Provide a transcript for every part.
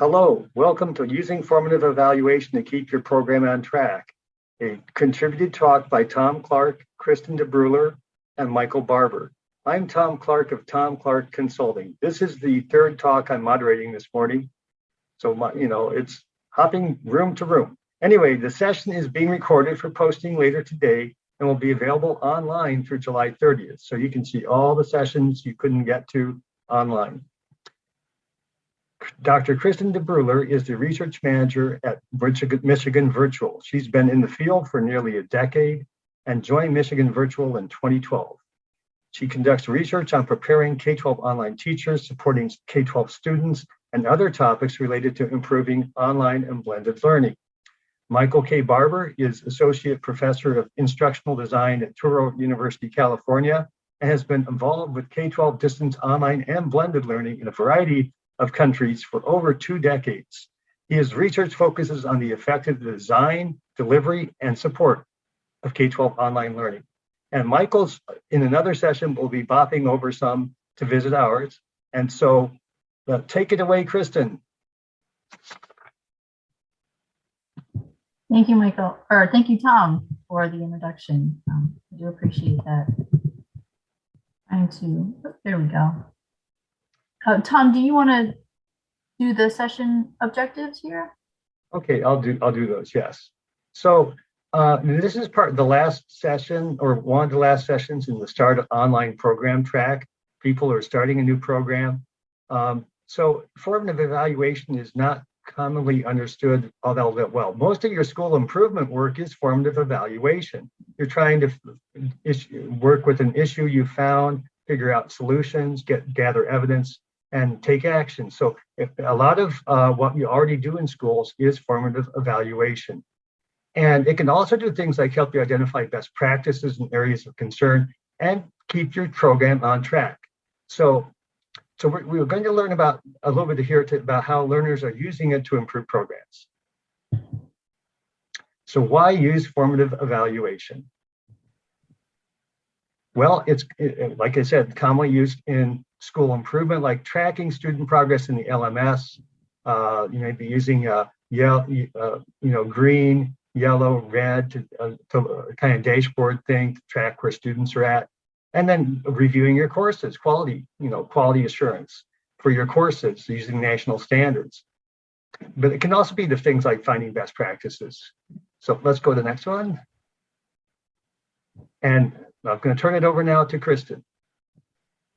Hello, welcome to Using Formative Evaluation to Keep Your Program on Track, a contributed talk by Tom Clark, Kristen DeBruler, and Michael Barbour. I'm Tom Clark of Tom Clark Consulting. This is the third talk I'm moderating this morning. So, my, you know, it's hopping room to room. Anyway, the session is being recorded for posting later today and will be available online through July 30th. So you can see all the sessions you couldn't get to online. Dr. Kristen DeBruler is the research manager at Michigan Virtual. She's been in the field for nearly a decade and joined Michigan Virtual in 2012. She conducts research on preparing K-12 online teachers, supporting K-12 students, and other topics related to improving online and blended learning. Michael K. Barbour is Associate Professor of Instructional Design at Touro University, California, and has been involved with K-12 distance online and blended learning in a variety of countries for over two decades. His research focuses on the effective design, delivery, and support of K-12 online learning. And Michael's in another session will be bopping over some to visit ours. And so uh, take it away, Kristen. Thank you, Michael, or thank you, Tom, for the introduction. Um, I do appreciate that. Trying to, oh, there we go. Uh, Tom, do you want to do the session objectives here? Okay, I'll do I'll do those. Yes. So uh, this is part of the last session or one of the last sessions in the start online program track. People are starting a new program. Um, so formative evaluation is not commonly understood all that well. Most of your school improvement work is formative evaluation. You're trying to issue, work with an issue you found, figure out solutions, get gather evidence, and take action. So if a lot of uh, what you already do in schools is formative evaluation. And it can also do things like help you identify best practices and areas of concern and keep your program on track. So, so we're, we're going to learn about a little bit here to, about how learners are using it to improve programs. So why use formative evaluation? Well, it's it, like I said, commonly used in school improvement, like tracking student progress in the LMS. Uh, you may be using uh, yellow, uh, you know, green, yellow, red to, uh, to kind of dashboard thing to track where students are at, and then reviewing your courses, quality, you know, quality assurance for your courses using national standards. But it can also be the things like finding best practices. So let's go to the next one. And I'm going to turn it over now to Kristen.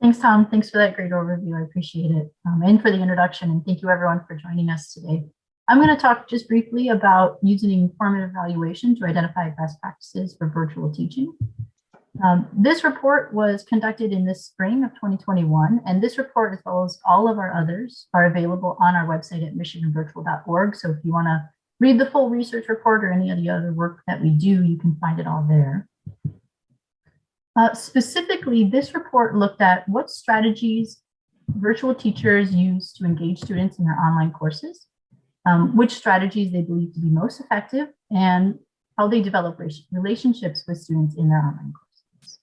Thanks, Tom. Thanks for that great overview. I appreciate it. Um, and for the introduction. And thank you everyone for joining us today. I'm going to talk just briefly about using formative evaluation to identify best practices for virtual teaching. Um, this report was conducted in the spring of 2021, and this report, as well as all of our others, are available on our website at michiganvirtual.org. So if you want to read the full research report or any of the other work that we do, you can find it all there. Uh, specifically, this report looked at what strategies virtual teachers use to engage students in their online courses, um, which strategies they believe to be most effective, and how they develop relationships with students in their online courses.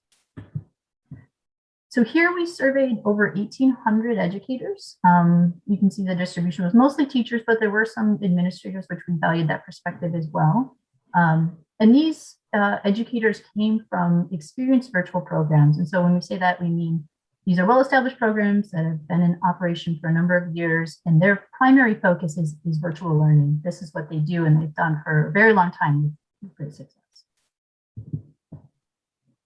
So here we surveyed over 1,800 educators. Um, you can see the distribution was mostly teachers, but there were some administrators, which we valued that perspective as well. Um, and these uh, educators came from experienced virtual programs. And so when we say that, we mean these are well-established programs that have been in operation for a number of years, and their primary focus is, is virtual learning. This is what they do, and they've done for a very long time with great success.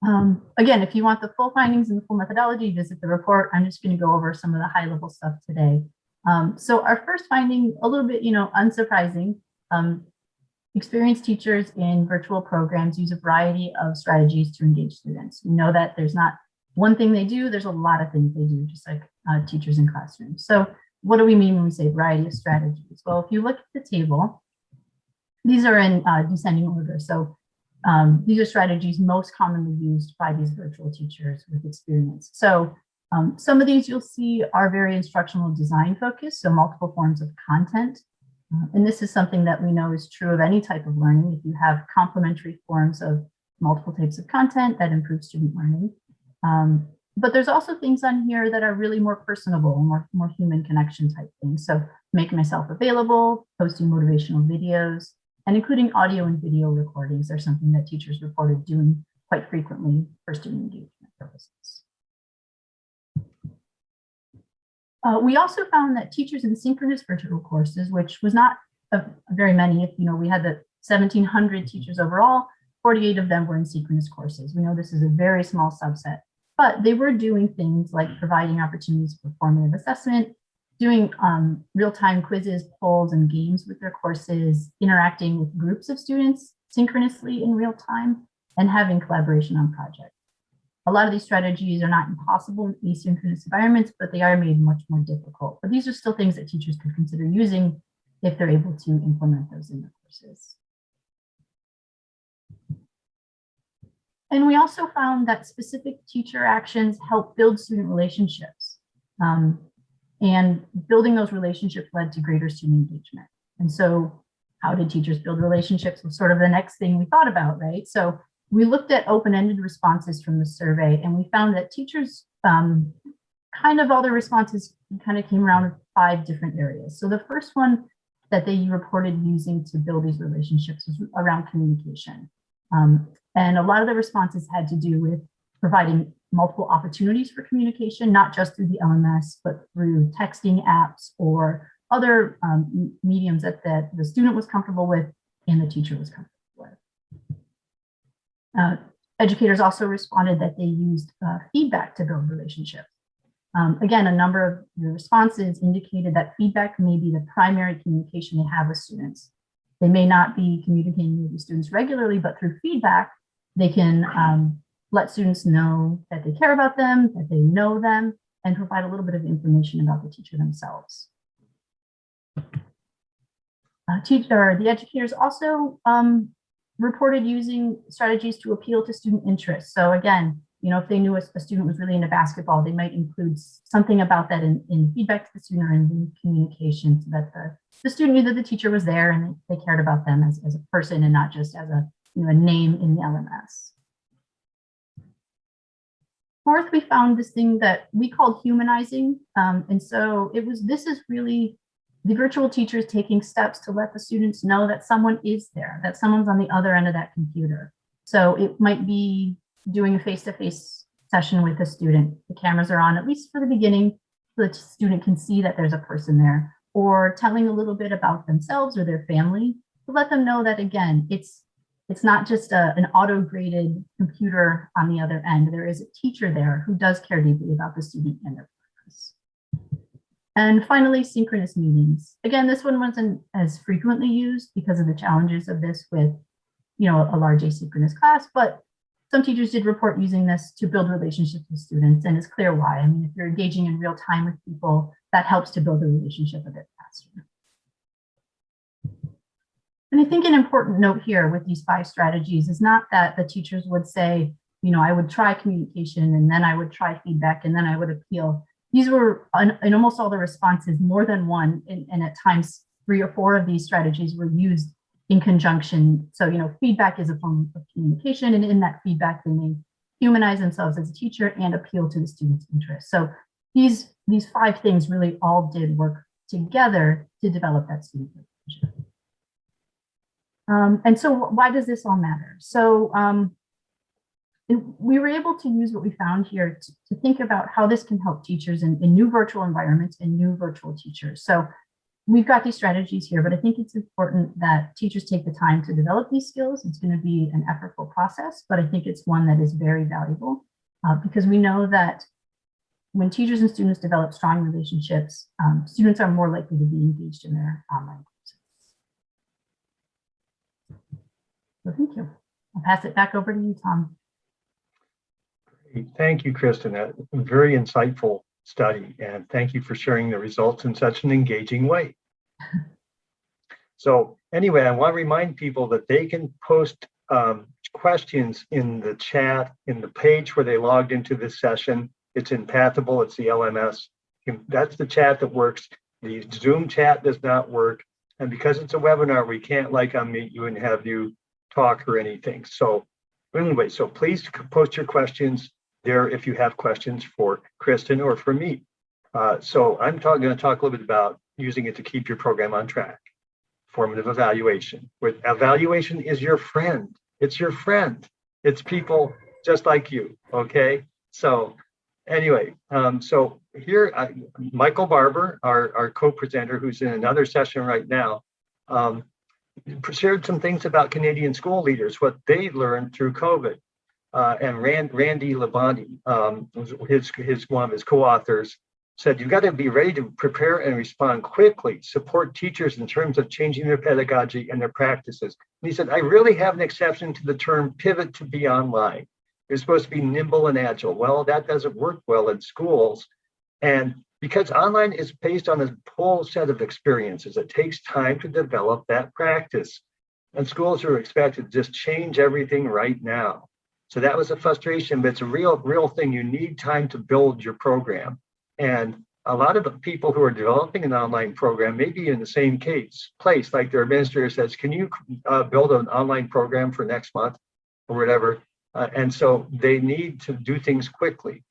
Um, again, if you want the full findings and the full methodology, visit the report. I'm just going to go over some of the high-level stuff today. Um, so our first finding, a little bit, you know, unsurprising, um, Experienced teachers in virtual programs use a variety of strategies to engage students. We know that there's not one thing they do, there's a lot of things they do, just like uh, teachers in classrooms. So what do we mean when we say variety of strategies? Well, if you look at the table, these are in uh, descending order. So um, these are strategies most commonly used by these virtual teachers with experience. So um, some of these you'll see are very instructional design focused, so multiple forms of content and this is something that we know is true of any type of learning. If you have complementary forms of multiple types of content that improve student learning. Um, but there's also things on here that are really more personable, more, more human connection type things. So making myself available, posting motivational videos, and including audio and video recordings are something that teachers reported doing quite frequently for student engagement purposes. Uh, we also found that teachers in synchronous virtual courses, which was not a, very many, if you know, we had the 1700 teachers overall, 48 of them were in synchronous courses. We know this is a very small subset, but they were doing things like providing opportunities for formative assessment, doing um, real-time quizzes, polls, and games with their courses, interacting with groups of students synchronously in real time, and having collaboration on projects. A lot of these strategies are not impossible in asynchronous environments, but they are made much more difficult. But these are still things that teachers could consider using if they're able to implement those in their courses. And we also found that specific teacher actions help build student relationships. Um, and building those relationships led to greater student engagement. And so how did teachers build relationships was sort of the next thing we thought about, right? So we looked at open-ended responses from the survey and we found that teachers, um, kind of all their responses kind of came around five different areas. So the first one that they reported using to build these relationships was around communication. Um, and a lot of the responses had to do with providing multiple opportunities for communication, not just through the LMS, but through texting apps or other um, mediums that, that the student was comfortable with and the teacher was comfortable. Uh, educators also responded that they used uh, feedback to build relationships. Um, again, a number of the responses indicated that feedback may be the primary communication they have with students. They may not be communicating with the students regularly, but through feedback, they can um, let students know that they care about them, that they know them, and provide a little bit of information about the teacher themselves. Uh, teacher, the educators also um, reported using strategies to appeal to student interest. So again, you know, if they knew a, a, student was really into basketball, they might include something about that in, in feedback to the student or in communication so that the, the student knew that the teacher was there and they, cared about them as, as a person and not just as a, you know, a name in the LMS. Fourth, we found this thing that we called humanizing. Um, and so it was, this is really the virtual teacher is taking steps to let the students know that someone is there, that someone's on the other end of that computer. So it might be doing a face-to-face -face session with a student. The cameras are on, at least for the beginning, so the student can see that there's a person there, or telling a little bit about themselves or their family to let them know that, again, it's it's not just a, an auto-graded computer on the other end. There is a teacher there who does care deeply about the student and their progress. And finally, synchronous meetings. Again, this one wasn't as frequently used because of the challenges of this with, you know, a large asynchronous class, but some teachers did report using this to build relationships with students, and it's clear why. I mean, if you're engaging in real time with people, that helps to build a relationship a bit faster. And I think an important note here with these five strategies is not that the teachers would say, you know, I would try communication and then I would try feedback and then I would appeal. These were in almost all the responses, more than one, and, and at times three or four of these strategies were used in conjunction. So, you know, feedback is a form of communication and in that feedback, they may humanize themselves as a teacher and appeal to the student's interest. So these, these five things really all did work together to develop that student relationship. Um, and so why does this all matter? So um, we were able to use what we found here to, to think about how this can help teachers in, in, new virtual environments and new virtual teachers. So we've got these strategies here, but I think it's important that teachers take the time to develop these skills. It's going to be an effortful process, but I think it's one that is very valuable uh, because we know that when teachers and students develop strong relationships, um, students are more likely to be engaged in their online courses. So thank you. I'll pass it back over to you, Tom. Thank you, Kristen. A very insightful study, and thank you for sharing the results in such an engaging way. so anyway, I want to remind people that they can post um, questions in the chat in the page where they logged into this session. It's in Pathable, it's the LMS. That's the chat that works. The Zoom chat does not work. And because it's a webinar, we can't like unmute you and have you talk or anything. So anyway, so please post your questions there if you have questions for Kristen or for me. Uh, so I'm going to talk a little bit about using it to keep your program on track. Formative evaluation. With evaluation is your friend. It's your friend. It's people just like you. Okay. So anyway, um, so here, I, Michael Barbour, our, our co-presenter, who's in another session right now, um, shared some things about Canadian school leaders, what they learned through COVID. Uh, and Rand, Randy Labonte, um, his, his one of his co-authors, said you've got to be ready to prepare and respond quickly, support teachers in terms of changing their pedagogy and their practices. And he said, I really have an exception to the term pivot to be online. You're supposed to be nimble and agile. Well, that doesn't work well in schools. And because online is based on a whole set of experiences, it takes time to develop that practice. And schools are expected to just change everything right now. So that was a frustration, but it's a real, real thing. You need time to build your program. And a lot of the people who are developing an online program may be in the same case, place, like their administrator says, can you uh, build an online program for next month or whatever? Uh, and so they need to do things quickly.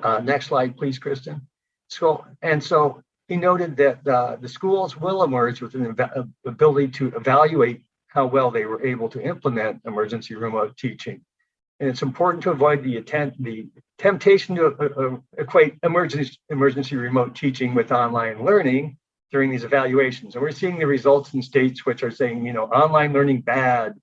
Uh, next slide, please, Kristen. So, and so he noted that uh, the schools will emerge with an ability to evaluate how well they were able to implement emergency remote teaching. And it's important to avoid the attempt, the temptation to uh, uh, equate emergency, emergency remote teaching with online learning during these evaluations. And we're seeing the results in states which are saying, you know, online learning bad,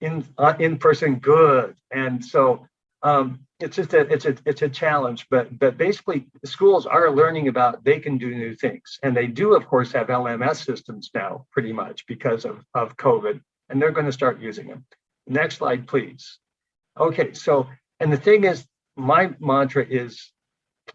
in uh, in person good. And so um, it's just a it's a it's a challenge. But but basically, schools are learning about they can do new things, and they do of course have LMS systems now, pretty much because of of COVID, and they're going to start using them. Next slide, please. Okay, so, and the thing is, my mantra is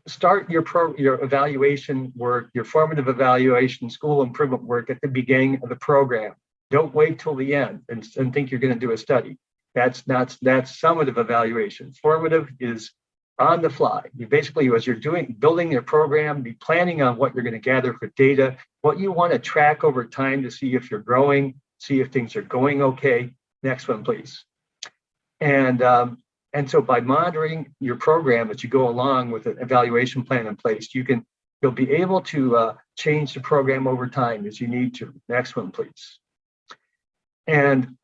start your pro your evaluation work, your formative evaluation, school improvement work at the beginning of the program. Don't wait till the end and, and think you're going to do a study. That's that's that's summative evaluation. Formative is on the fly. You basically, as you're doing building your program, be planning on what you're going to gather for data, what you want to track over time to see if you're growing, see if things are going okay. Next one, please. And, um, and so by monitoring your program as you go along with an evaluation plan in place, you can, you'll be able to uh, change the program over time as you need to. Next one, please. And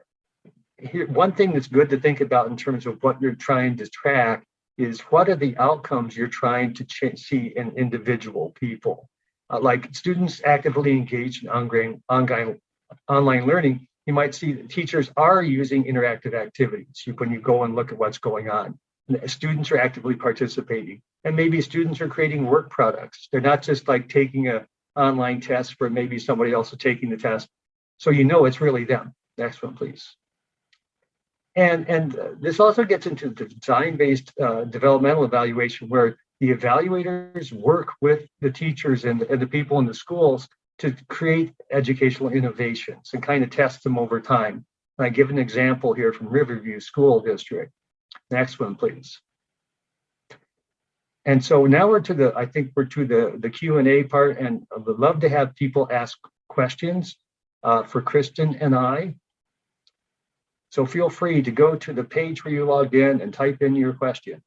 here, one thing that's good to think about in terms of what you're trying to track is what are the outcomes you're trying to see in individual people. Uh, like students actively engaged in ongoing, ongoing online learning, you might see that teachers are using interactive activities when you go and look at what's going on. Students are actively participating and maybe students are creating work products. They're not just like taking a online test where maybe somebody else is taking the test. So you know it's really them. Next one, please. And, and uh, this also gets into the design-based uh, developmental evaluation where the evaluators work with the teachers and, and the people in the schools to create educational innovations and kind of test them over time. And I give an example here from Riverview School District. Next one, please. And so now we're to the, I think we're to the, the Q&A part and I would love to have people ask questions uh, for Kristen and I. So feel free to go to the page where you logged in and type in your question.